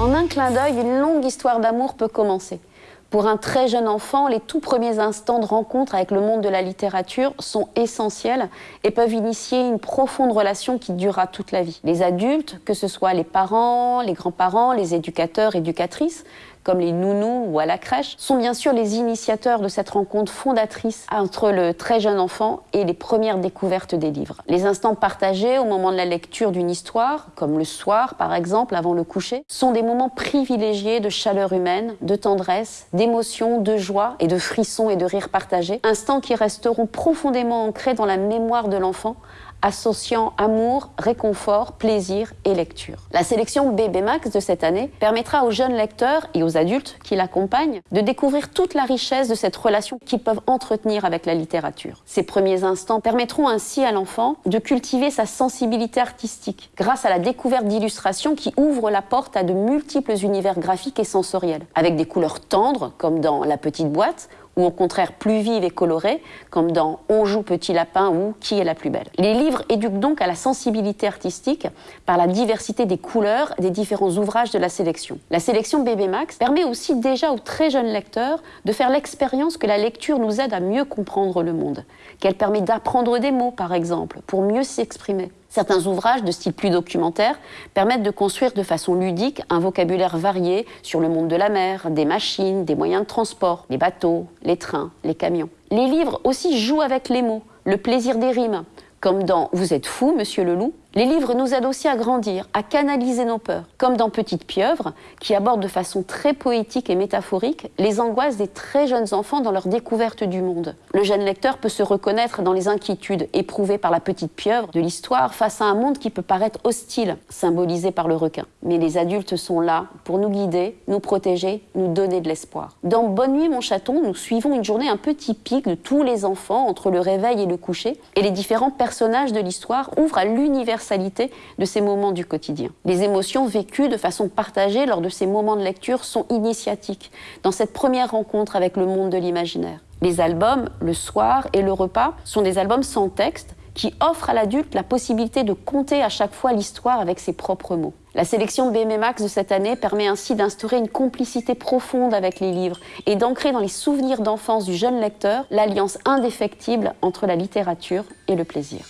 En un clin d'œil, une longue histoire d'amour peut commencer. Pour un très jeune enfant, les tout premiers instants de rencontre avec le monde de la littérature sont essentiels et peuvent initier une profonde relation qui durera toute la vie. Les adultes, que ce soit les parents, les grands-parents, les éducateurs, éducatrices, comme les nounous ou à la crèche, sont bien sûr les initiateurs de cette rencontre fondatrice entre le très jeune enfant et les premières découvertes des livres. Les instants partagés au moment de la lecture d'une histoire, comme le soir par exemple avant le coucher, sont des moments privilégiés de chaleur humaine, de tendresse, d'émotion, de joie et de frissons et de rires partagés, instants qui resteront profondément ancrés dans la mémoire de l'enfant associant amour, réconfort, plaisir et lecture. La sélection Bébé Max de cette année permettra aux jeunes lecteurs et aux adultes qui l'accompagnent de découvrir toute la richesse de cette relation qu'ils peuvent entretenir avec la littérature. Ces premiers instants permettront ainsi à l'enfant de cultiver sa sensibilité artistique grâce à la découverte d'illustrations qui ouvrent la porte à de multiples univers graphiques et sensoriels, avec des couleurs tendres comme dans La Petite Boîte ou au contraire plus vive et colorée, comme dans On joue petit lapin ou Qui est la plus belle. Les livres éduquent donc à la sensibilité artistique par la diversité des couleurs des différents ouvrages de la sélection. La sélection Bébé Max permet aussi déjà aux très jeunes lecteurs de faire l'expérience que la lecture nous aide à mieux comprendre le monde, qu'elle permet d'apprendre des mots par exemple, pour mieux s'exprimer. Certains ouvrages de style plus documentaire permettent de construire de façon ludique un vocabulaire varié sur le monde de la mer, des machines, des moyens de transport, les bateaux, les trains, les camions. Les livres aussi jouent avec les mots, le plaisir des rimes, comme dans Vous êtes fou, monsieur le loup, les livres nous aident aussi à grandir, à canaliser nos peurs, comme dans Petite pieuvre, qui aborde de façon très poétique et métaphorique les angoisses des très jeunes enfants dans leur découverte du monde. Le jeune lecteur peut se reconnaître dans les inquiétudes éprouvées par la petite pieuvre de l'histoire face à un monde qui peut paraître hostile, symbolisé par le requin. Mais les adultes sont là pour nous guider, nous protéger, nous donner de l'espoir. Dans Bonne nuit mon chaton, nous suivons une journée un peu typique de tous les enfants entre le réveil et le coucher, et les différents personnages de l'histoire ouvrent à de ces moments du quotidien. Les émotions vécues de façon partagée lors de ces moments de lecture sont initiatiques dans cette première rencontre avec le monde de l'imaginaire. Les albums, le soir et le repas, sont des albums sans texte qui offrent à l'adulte la possibilité de compter à chaque fois l'histoire avec ses propres mots. La sélection BMMax de cette année permet ainsi d'instaurer une complicité profonde avec les livres et d'ancrer dans les souvenirs d'enfance du jeune lecteur l'alliance indéfectible entre la littérature et le plaisir.